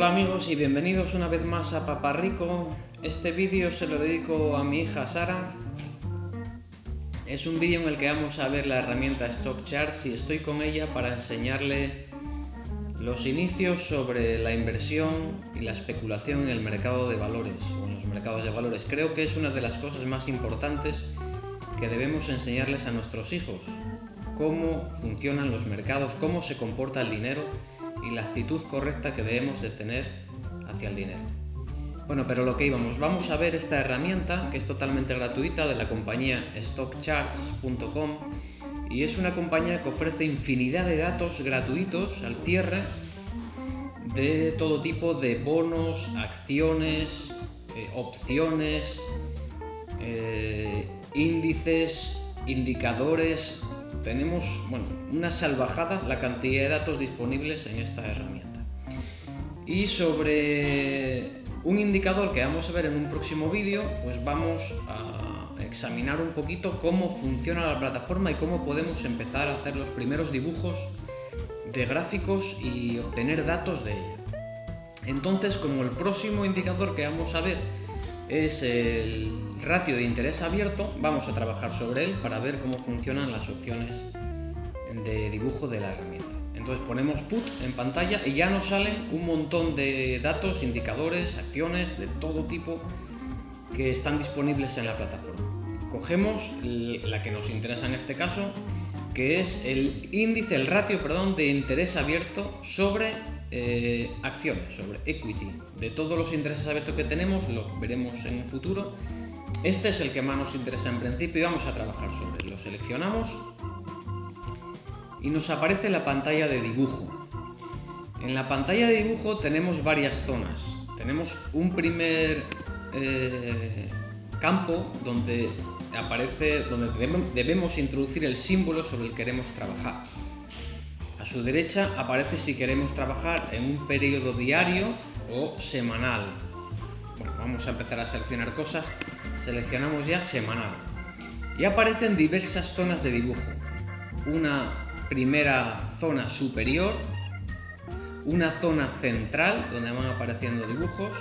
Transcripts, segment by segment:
Hola amigos y bienvenidos una vez más a Paparrico. Este vídeo se lo dedico a mi hija Sara. Es un vídeo en el que vamos a ver la herramienta Stock Charts y estoy con ella para enseñarle los inicios sobre la inversión y la especulación en el mercado de valores o en los mercados de valores. Creo que es una de las cosas más importantes que debemos enseñarles a nuestros hijos. Cómo funcionan los mercados, cómo se comporta el dinero y la actitud correcta que debemos de tener hacia el dinero. Bueno, pero lo que íbamos, vamos a ver esta herramienta que es totalmente gratuita de la compañía stockcharts.com y es una compañía que ofrece infinidad de datos gratuitos al cierre de todo tipo de bonos, acciones, eh, opciones, eh, índices, indicadores, tenemos bueno, una salvajada la cantidad de datos disponibles en esta herramienta. Y sobre un indicador que vamos a ver en un próximo vídeo, pues vamos a examinar un poquito cómo funciona la plataforma y cómo podemos empezar a hacer los primeros dibujos de gráficos y obtener datos de ella. Entonces, como el próximo indicador que vamos a ver es el ratio de interés abierto, vamos a trabajar sobre él para ver cómo funcionan las opciones de dibujo de la herramienta. Entonces ponemos put en pantalla y ya nos salen un montón de datos, indicadores, acciones de todo tipo que están disponibles en la plataforma. Cogemos la que nos interesa en este caso, que es el índice, el ratio, perdón, de interés abierto sobre eh, acciones, sobre equity. De todos los intereses abiertos que tenemos, lo veremos en un futuro. Este es el que más nos interesa en principio y vamos a trabajar sobre. Lo seleccionamos y nos aparece la pantalla de dibujo. En la pantalla de dibujo tenemos varias zonas. Tenemos un primer eh, campo donde aparece, donde debemos introducir el símbolo sobre el que queremos trabajar. A su derecha aparece si queremos trabajar en un periodo diario o semanal. Vamos a empezar a seleccionar cosas. Seleccionamos ya semanal. Y aparecen diversas zonas de dibujo. Una primera zona superior, una zona central donde van apareciendo dibujos,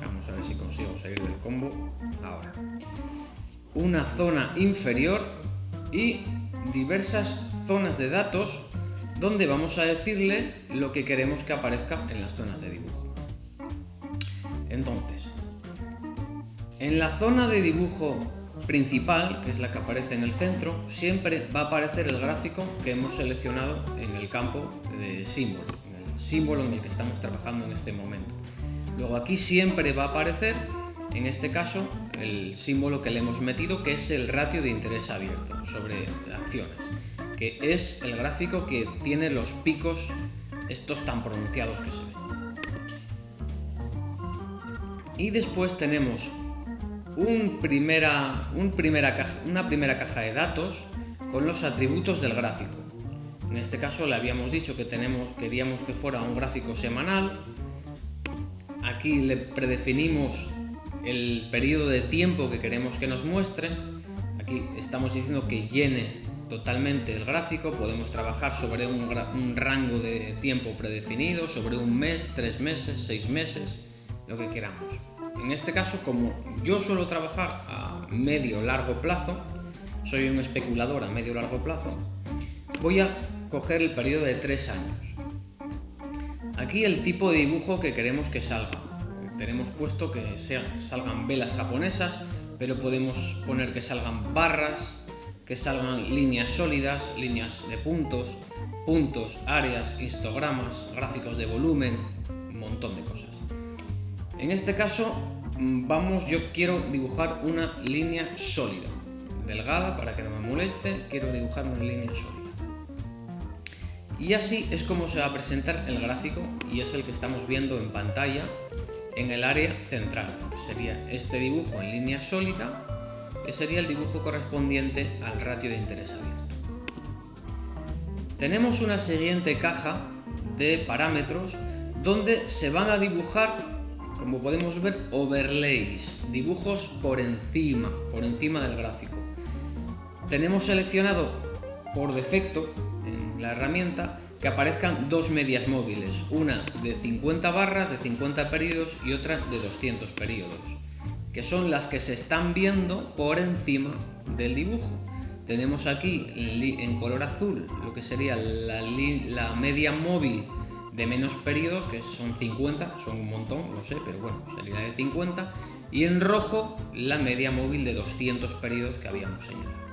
vamos a ver si consigo salir del combo ahora una zona inferior y diversas zonas de datos donde vamos a decirle lo que queremos que aparezca en las zonas de dibujo. Entonces, en la zona de dibujo principal, que es la que aparece en el centro, siempre va a aparecer el gráfico que hemos seleccionado en el campo de símbolo, el símbolo en el que estamos trabajando en este momento. Luego aquí siempre va a aparecer en este caso el símbolo que le hemos metido que es el ratio de interés abierto sobre acciones, que es el gráfico que tiene los picos estos tan pronunciados que se ven. Y después tenemos un primera, un primera una primera caja de datos con los atributos del gráfico. En este caso le habíamos dicho que tenemos, queríamos que fuera un gráfico semanal. Aquí le predefinimos el periodo de tiempo que queremos que nos muestre. Aquí estamos diciendo que llene totalmente el gráfico, podemos trabajar sobre un, rango de tiempo predefinido, sobre un mes, tres meses, seis meses, lo que queramos. En este caso, como yo suelo trabajar a medio largo plazo, soy un especulador a medio largo plazo, voy a coger el periodo de tres años. Aquí el tipo de dibujo que queremos que salga tenemos puesto que salgan velas japonesas, pero podemos poner que salgan barras, que salgan líneas sólidas, líneas de puntos, puntos, áreas, histogramas, gráficos de volumen, un montón de cosas. En este caso, mm, vamos, yo quiero dibujar una línea sólida, delgada para que no me moleste, quiero dibujar una línea sólida. Y así es como se va a presentar el gráfico y es el que estamos viendo en pantalla en el área central, que sería este dibujo en línea sólida, que sería el dibujo correspondiente al ratio de interés abierto. Tenemos una siguiente caja de parámetros donde se van a dibujar, como podemos ver, overlays, dibujos por encima, por encima del gráfico. Tenemos seleccionado por defecto la herramienta que aparezcan dos medias móviles, una de 50 barras, de 50 periodos y otra de 200 periodos, que son las que se están viendo por encima del dibujo. Tenemos aquí en color azul lo que sería la, media móvil de menos periodos, que son 50, son un montón, no sé, pero bueno, sería de 50, y en rojo la media móvil de 200 periodos que habíamos señalado.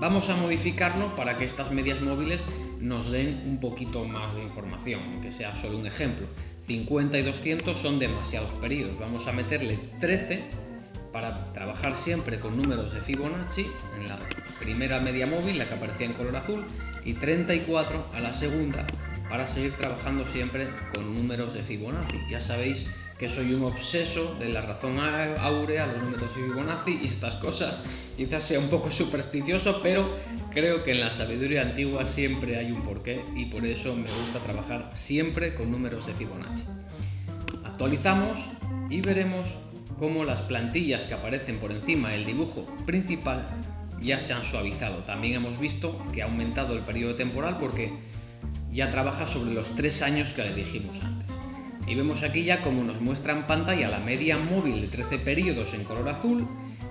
Vamos a modificarlo para que estas medias móviles nos den un poquito más de información, aunque sea solo un ejemplo. 50 y 200 son demasiados periodos, vamos a meterle 13 para trabajar siempre con números de Fibonacci en la primera media móvil, la que aparecía en color azul, y 34 a la segunda para seguir trabajando siempre con números de Fibonacci. Ya sabéis que soy un obseso de la razón áurea, los números de Fibonacci y estas cosas. Quizás sea un poco supersticioso, pero creo que en la sabiduría antigua siempre hay un porqué y por eso me gusta trabajar siempre con números de Fibonacci. Actualizamos y veremos cómo las plantillas que aparecen por encima del dibujo principal ya se han suavizado. También hemos visto que ha aumentado el periodo temporal porque ya trabaja sobre los tres años que le dijimos antes. Y vemos aquí ya como nos muestra en pantalla la media móvil de 13 periodos en color azul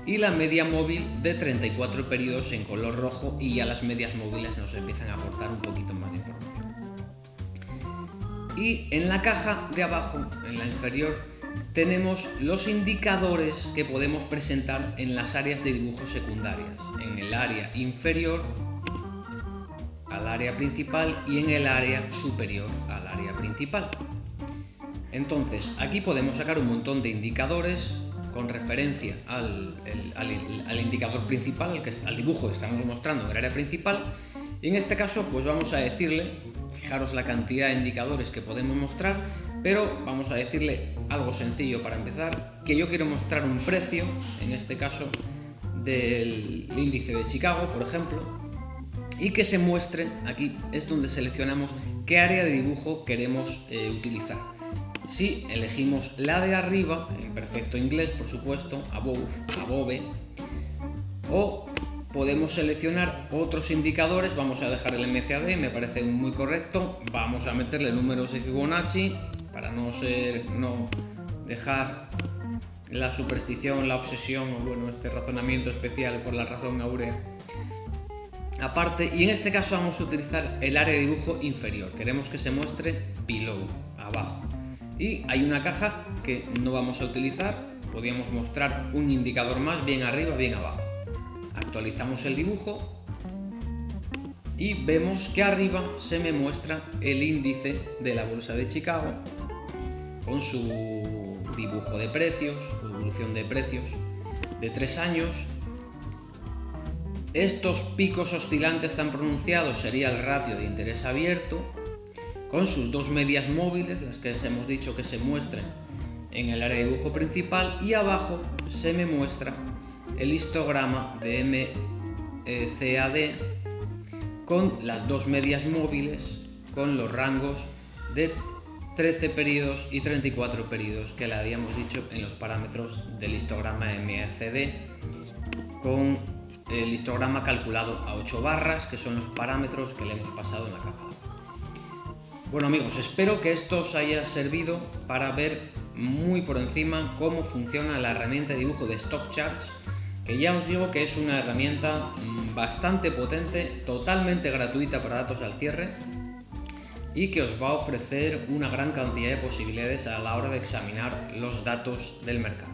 y la media móvil de 34 periodos en color rojo y ya las medias móviles nos empiezan a aportar un poquito más de información. Y en la caja de abajo, en la inferior, tenemos los indicadores que podemos presentar en las áreas de dibujo secundarias, en el área inferior al área principal y en el área superior al área principal. Entonces, aquí podemos sacar un montón de indicadores con referencia al, indicador principal, al, que, al dibujo que estamos mostrando en el área principal, y en este caso pues vamos a decirle, fijaros la cantidad de indicadores que podemos mostrar, pero vamos a decirle algo sencillo para empezar, que yo quiero mostrar un precio, en este caso del índice de Chicago, por ejemplo, y que se muestre, aquí es donde seleccionamos qué área de dibujo queremos eh, utilizar. Si elegimos la de arriba, en perfecto inglés por supuesto, above, above, o podemos seleccionar otros indicadores, vamos a dejar el MCAD, me parece muy correcto, vamos a meterle números de Fibonacci para no ser, no dejar la superstición, la obsesión o bueno, este razonamiento especial por la razón áurea aparte. Y en este caso vamos a utilizar el área de dibujo inferior. Queremos que se muestre below abajo y hay una caja que no vamos a utilizar. Podríamos mostrar un indicador más bien arriba bien abajo. Actualizamos el dibujo y vemos que arriba se me muestra el índice de la bolsa de Chicago con su dibujo de precios, evolución de precios de tres años. Estos picos oscilantes tan pronunciados sería el ratio de interés abierto con sus dos medias móviles, las que hemos dicho que se muestren en el área de dibujo principal y abajo se me muestra el histograma de MCAD con las dos medias móviles con los rangos de 13 periodos y 34 periodos que le habíamos dicho en los parámetros del histograma MACD con el histograma calculado a 8 barras que son los parámetros que le hemos pasado en la caja. Bueno amigos, espero que esto os haya servido para ver muy por encima cómo funciona la herramienta de dibujo de Stock Charts que ya os digo que es una herramienta mm, bastante potente, totalmente gratuita para datos al cierre y que os va a ofrecer una gran cantidad de posibilidades a la hora de examinar los datos del mercado.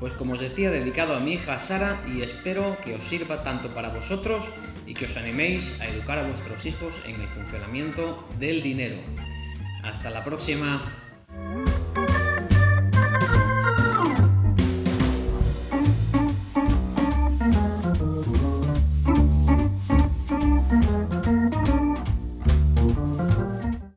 Pues como os decía, dedicado a mi hija Sara y espero que os sirva tanto para vosotros y que os animéis a educar a vuestros hijos en el funcionamiento del dinero. Hasta la próxima.